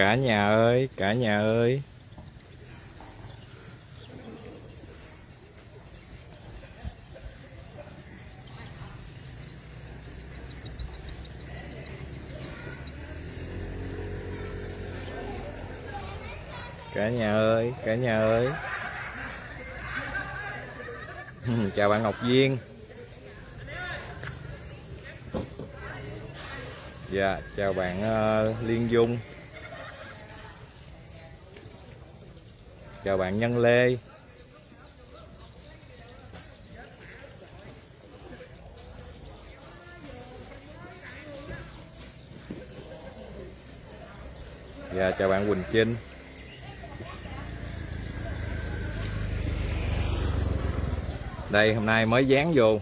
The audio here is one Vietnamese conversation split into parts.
cả nhà ơi cả nhà ơi. Cả nhà ơi cả nhà ơi. Chào bạn Ngọc Duyên. Dạ chào bạn uh, Liên Dung. Chào bạn Nhân Lê. Dạ chào bạn Quỳnh Trinh. Đây, hôm nay mới dán vô.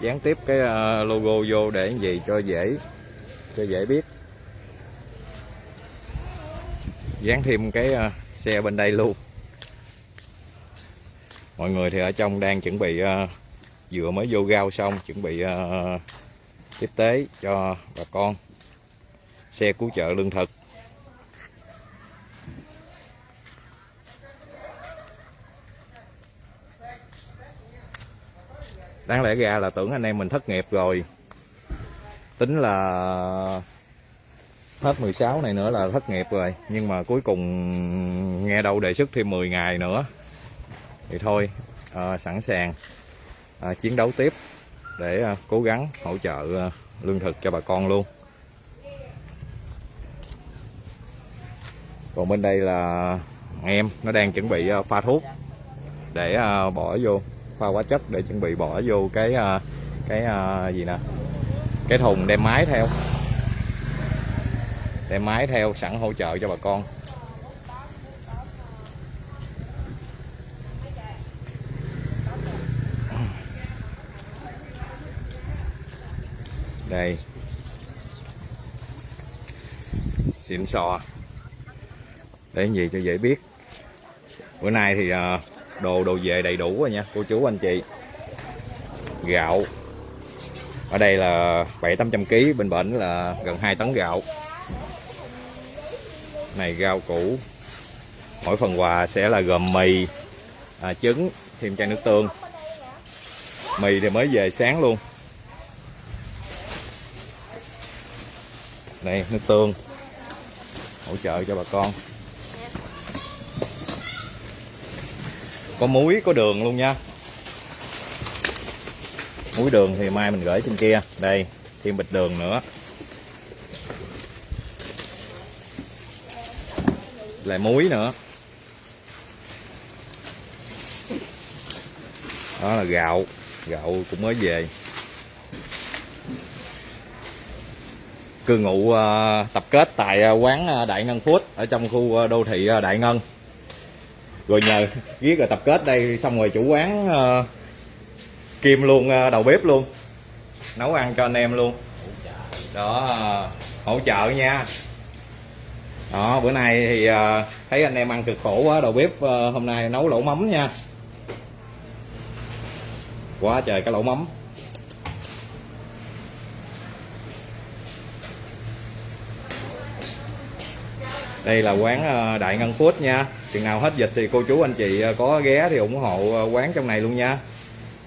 Dán tiếp cái ờ, logo vô để gì cho dễ cho dễ biết. Dán thêm cái ờ, xe bên đây luôn mọi người thì ở trong đang chuẩn bị ờ, uh, vừa mới vô gao xong chuẩn bị uh, tiếp tế cho bà con. Xe cứu trợ lương thực. Đáng lẽ ra là tưởng anh em mình thất nghiệp rồi. Tính là hết 16 này nữa là thất nghiệp rồi. Nhưng mà cuối cùng nghe đâu đề xuất thêm 10 ngày nữa thì thôi à, sẵn sàng à, chiến đấu tiếp để à, cố gắng hỗ trợ à, lương thực cho bà con luôn. Còn bên đây là em nó đang chuẩn bị à, pha thuốc để à, bỏ vô pha hóa chất để chuẩn bị bỏ vô cái à, cái à, gì nè cái thùng đem máy theo đem máy theo sẵn hỗ trợ cho bà con. Đây. Xịn sò. Để gì cho dễ biết. Bữa nay thì ờ, đồ đồ về đầy đủ rồi nha cô chú anh chị. Gạo. Ở đây là bảy tám trăm kg bên bển là gần 2 tấn gạo. Này rau củ. Mỗi phần quà sẽ là gồm mì à, trứng thêm chai nước tương. Mì thì mới về sáng luôn. Này, nước tương. Hỗ trợ cho bà con. Có muối, có đường luôn nha. Muối đường thì mai mình gửi trên kia. Đây, thêm bịch đường nữa. Lại muối nữa. Đó là gạo. Gạo cũng mới về. Cư ngụ à, tập kết tại à, quán à, Đại Ngân Food ở trong khu đô thị Đại Ngân. Rồi nhờ viết rồi tập kết đây, xong rồi chủ quán kim luôn đầu bếp luôn, nấu ăn cho anh em luôn. Đó, hỗ trợ nha. Đó, bữa nay thì thấy anh em ăn cực khổ quá, đầu bếp hôm nay nấu lẩu mắm nha. Quá trời cái lẩu mắm. Đây là quán ờ, Đại Ngân Food nha. Chừng nào hết dịch thì cô chú anh chị ờ, có ghé thì ủng hộ ờ, quán trong này luôn nha.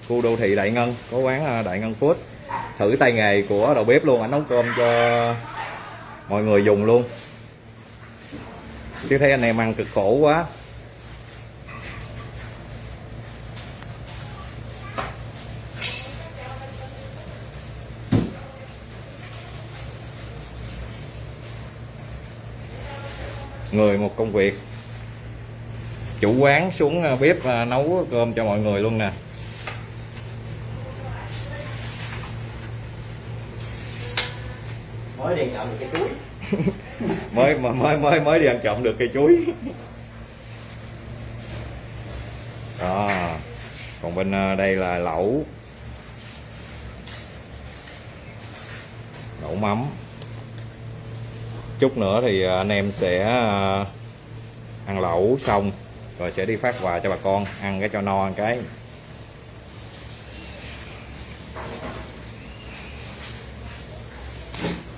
Khu đô thị Đại Ngân, có quán Đại Ngân Food. Thử tay nghề của đầu bếp luôn, anh nấu cơm cho mọi người dùng luôn. Chứ thấy anh em ăn cực khổ quá. Người một công việc. Chủ quán xuống à, bếp à, nấu cơm cho mọi người luôn nè. Mới đi nhận cái chuối. Mới mới mới mới đi ăn trộm được cây chuối. Đó còn bên ờ, đây là lẩu. Lẩu mắm chút nữa thì à, anh em sẽ à, ăn lẩu xong rồi sẽ đi phát quà cho bà con, ăn cái cho no ăn cái.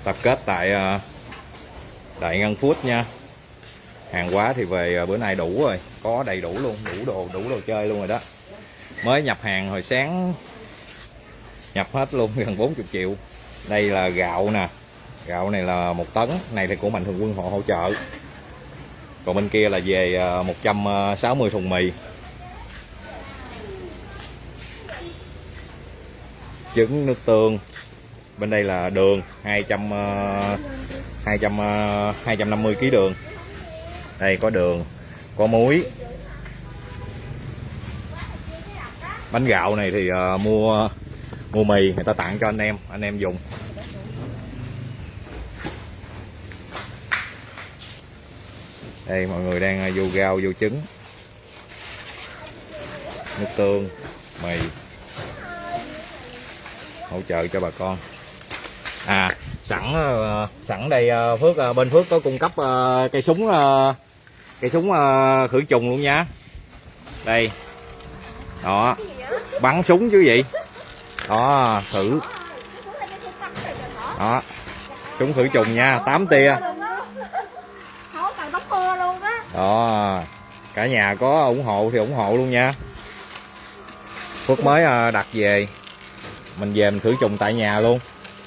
Tập kết tại à, Đại Ngân Phút nha. Hàng hóa thì về bữa nay đủ rồi, có đầy đủ luôn, đủ đồ đủ đồ chơi luôn rồi đó. Mới nhập hàng hồi sáng, nhập hết luôn, gần 40 triệu. Đây là gạo nè gạo này là một tấn, này thì của mạnh thường quân họ hỗ trợ. Còn bên kia là về à, 160 à, thùng mì. Trứng, nước tương. Bên đây là đường 200 200 250 kg đường. Đây, có đường, có muối. Bánh gạo này thì à, mua mua mì, người ta tặng cho anh em anh em dùng. Đây, mọi người đang à, vô rau, vô trứng. Nước tương, mì. Hỗ trợ cho bà con. À sẵn à, sẵn đây à, phước bên phước có cung cấp cây súng cây súng khử trùng luôn nha. Đây. Đó. Bắn súng chứ gì? Đó, thử. Đó. Súng khử trùng nha 8 tia đó cả nhà có ủng hộ thì ủng hộ luôn nha. Phước mới à, đặt về. Mình về mình khử trùng tại nhà luôn.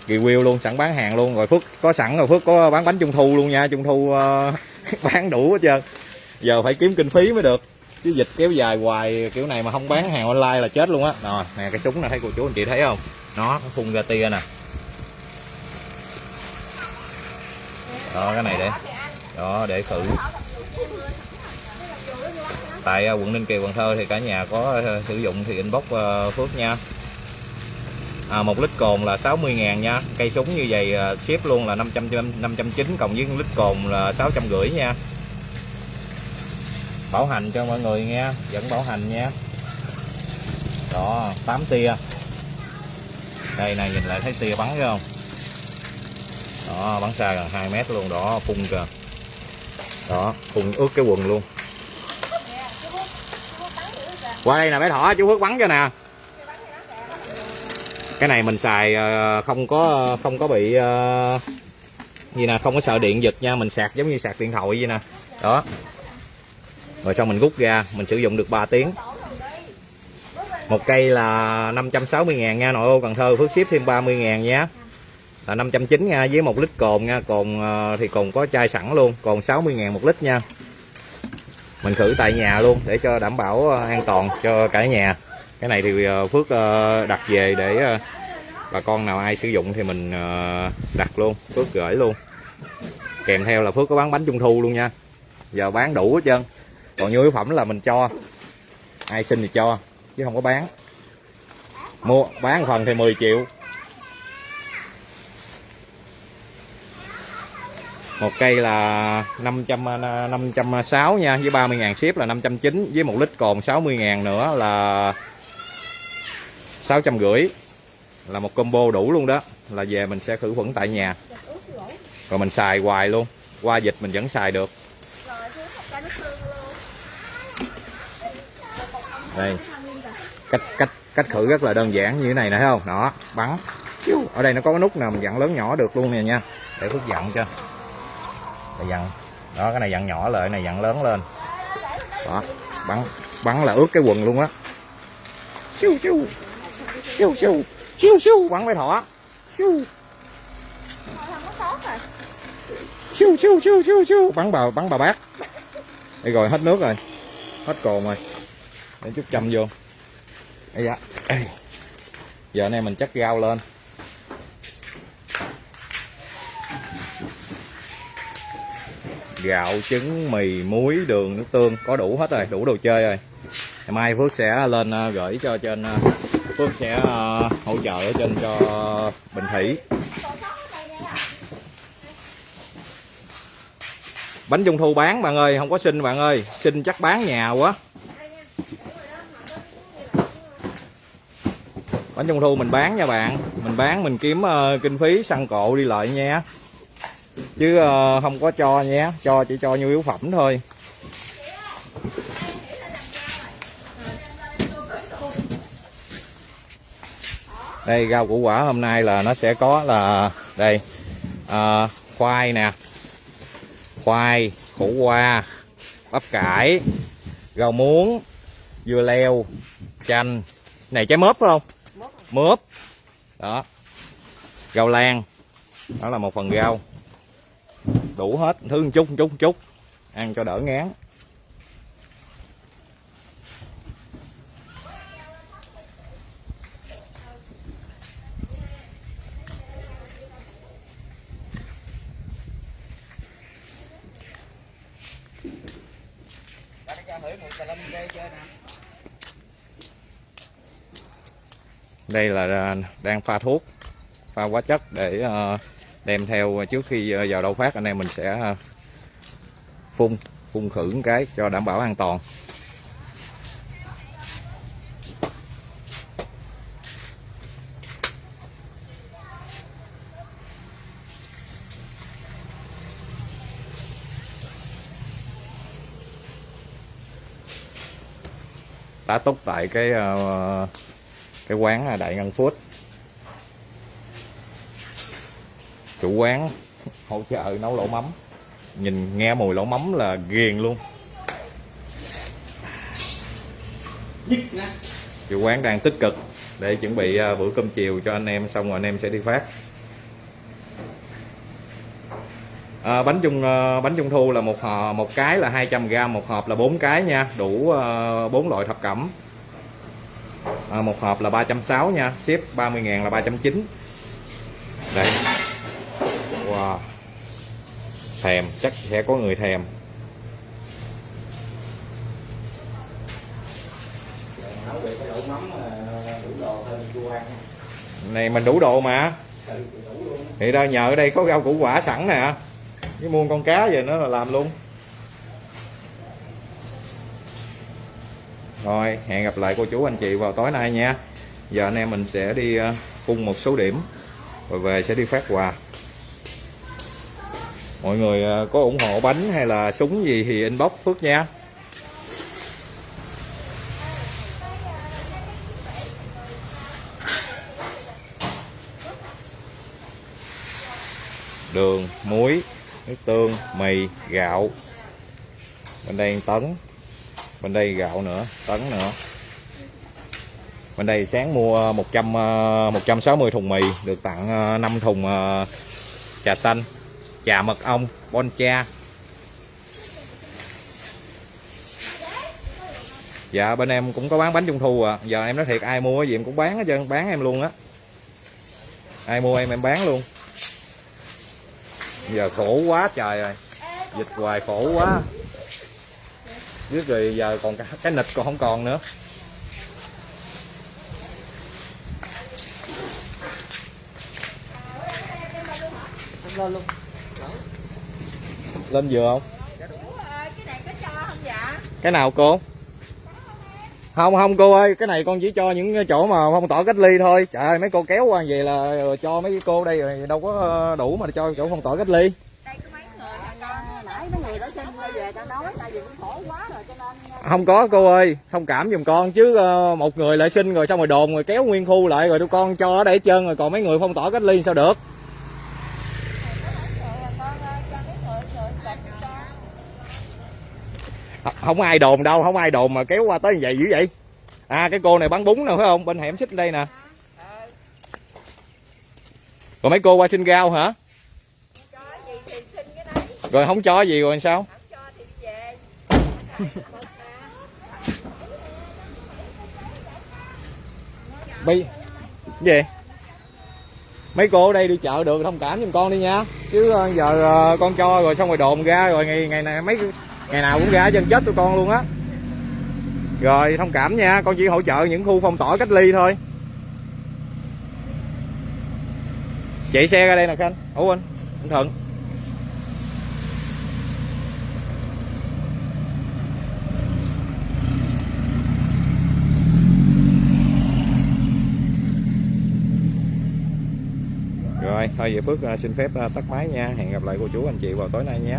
Review luôn sẵn bán hàng luôn. Rồi phước có sẵn rồi phước có bán bánh trung thu luôn nha. Trung thu uh, bán đủ hết trơn. Giờ phải kiếm kinh phí mới được. Chứ dịch kéo dài hoài kiểu này mà không bán hàng online là chết luôn á. Rồi nè cái súng này thấy cô chú anh chị thấy không? Nó phun ra tia nè. Đó cái này để đó để thử tại à, quận ninh kiều cần thơ thì cả nhà có ờ, sử dụng thì inbox ờ, phước nha. À, 1 lít cồn là 60 ngàn nha. Cây súng như vậy à, ship luôn là 500 590 cộng với lít cồn là 650 nha. Bảo hành cho mọi người nghe vẫn bảo hành nha. Đó 8 tia. Đây này nhìn lại thấy tia bắn thấy không? Đó bắn xa gần 2 mét luôn đó phun kìa. Đó phun ướt cái quần luôn qua đây nè, bé thỏ, chú Phước bắn cho nè. Cái này mình xài ờ, không có không có bị ờ, gì nè, không có sợ điện giật nha, mình sạc giống như sạc điện thoại vậy nè. Đó. Rồi xong mình rút ra, mình sử dụng được 3 tiếng. Một cây là 560 ngàn nha, nội ô Cần Thơ, Phước ship thêm 30 ngàn nhé là 590 nha, với một lít cồn nha, cồn ờ, thì cồn có chai sẵn luôn còn 60 ngàn một lít nha mình khử tại nhà luôn, để cho đảm bảo ờ, an toàn cho cả nhà. Cái này thì ờ, Phước ờ, đặt về để bà con nào ai sử dụng thì mình đặt luôn, Phước gửi luôn. Kèm theo là Phước có bán bánh trung thu luôn nha. Giờ bán đủ hết trơn. Còn nhu yếu phẩm là mình cho. Ai xin thì cho, chứ không có bán. Mua, bán phần thì 10 triệu. Một cây là 500 560 à, nha, với 30 ngàn ship là 590 với một lít còn 60 ngàn nữa là sáu trăm rưỡi. Là một combo đủ luôn đó, là về mình sẽ khử khuẩn tại nhà. Rồi mình xài hoài luôn, qua dịch mình vẫn xài được. Đây, cách cách cách khử rất là đơn giản như thế này nè, thấy không? Đó, bắn. Ở đây nó có cái nút nào mình dặn lớn nhỏ được luôn nè nha, để phước dặn cho để dặn. Đó, cái này dặn nhỏ lại này dặn lớn lên. Đó, bắn bắn là ướt cái quần luôn á. Siêu siêu. Siêu siêu. Siêu siêu. Bắn với thỏ. Siêu. Siêu siêu siêu siêu siêu. Bắn bà bắn bà bác. Đây rồi, hết nước rồi. Hết cồn rồi. Để chút châm vô. Đây dạ giờ này mình chắc rau lên. Gạo trứng mì muối đường nước tương có đủ hết rồi đủ đồ chơi rồi. Ngày mai phước sẽ lên ờ, gửi cho trên ờ, Phước sẽ ờ, hỗ trợ ở trên cho Bình Thủy. Bánh trung thu bán bạn ơi Không có xin bạn ơi Xin chắc bán nhà quá. Bánh trung thu mình bán nha bạn Mình bán mình kiếm uh, kinh phí xăng cộ đi lợi nha. Chứ uh, không có cho nhé. Cho chỉ cho nhu yếu phẩm thôi. Đây rau củ quả hôm nay là nó sẽ có là đây. À, khoai nè. Khoai khổ qua bắp cải rau muống dưa leo chanh. Này trái mớp phải không? Mớp. Đó. Rau lan. Đó là một phần rau đủ hết. Thứ một chút một chút một chút. Ăn cho đỡ ngán. Đây là à, đang pha thuốc pha hóa chất để uh, đem theo, trước khi ờ, vào đâu phát, anh em mình sẽ ờ, phun phun khử một cái cho đảm bảo an toàn. Tá túc tại cái ờ, cái quán Đại Ngân phút chủ quán hỗ trợ nấu lẩu mắm. Nhìn nghe mùi lẩu mắm là ghiền luôn. Chủ quán đang tích cực để chuẩn bị ờ, bữa cơm chiều cho anh em xong rồi anh em sẽ đi phát. À, bánh trung ờ, bánh trung thu là một hộp một cái là 200 g một hộp là bốn cái nha. Đủ bốn loại thập cẩm. À, một hộp là 360 nha. Ship 30 ngàn là 390 đây wow thèm, chắc sẽ có người thèm. Này, mình đủ đồ mà. Thì ra nhờ ở đây có rau củ quả sẵn nè. Với mua con cá về nữa là làm luôn. Rồi, hẹn gặp lại cô chú anh chị vào tối nay nha. Giờ anh em mình sẽ đi à, phun một số điểm. Rồi về sẽ đi phát quà mọi người à, có ủng hộ bánh hay là súng gì thì inbox Phước nha. Đường, muối nước tương, mì, gạo. Bên đây tấn. Bên đây gạo nữa, tấn nữa. Bên đây sáng mua 100 160 à, thùng mì, được tặng à, 5 thùng trà xanh trà mật ong, bon cha. Dạ bên em cũng có bán bánh trung thu à giờ em nói thiệt, ai mua gì em cũng bán hết trơn, bán em luôn á. Ai mua em em bán luôn. Giờ khổ quá trời rồi. Dịch hoài khổ quá. Biết rồi, giờ còn cái nịch còn không còn nữa. Lo luôn lên dừa không? Cái nào cô? Không không cô ơi, cái này con chỉ cho những chỗ mà phong tỏa cách ly thôi. Trời ơi, mấy cô kéo qua về là cho mấy cô đây rồi đâu có ờ, đủ mà cho chỗ phong tỏa cách ly. Không có cô ơi, thông cảm giùm con chứ ờ, một người lại xin rồi xong rồi đồn rồi kéo nguyên khu lại rồi tụi con cho ở đây hết trơn rồi, còn mấy người phong tỏa cách ly sao được? Không ai đồn đâu, không ai đồn mà kéo qua tới như vậy dữ vậy. À cái cô này bán bún nè, phải không? Bên hẻm xích đây nè. Rồi mấy cô qua xin rau hả? Rồi không cho gì rồi sao? Bi gì? Mấy cô ở đây đi chợ được, thông cảm giùm con đi nha. Chứ ờ, giờ ờ, con cho rồi xong rồi đồn ra rồi ngày ngày này mấy ngày nào cũng ra chân chết tụi con luôn á. Rồi, thông cảm nha, con chỉ hỗ trợ những khu phong tỏa cách ly thôi. Chạy xe ra đây nè khanh. Ủa anh anh thuận. Rồi, thôi về phước à, xin phép à, tắt máy nha. Hẹn gặp lại cô chú, anh chị vào tối nay nhé.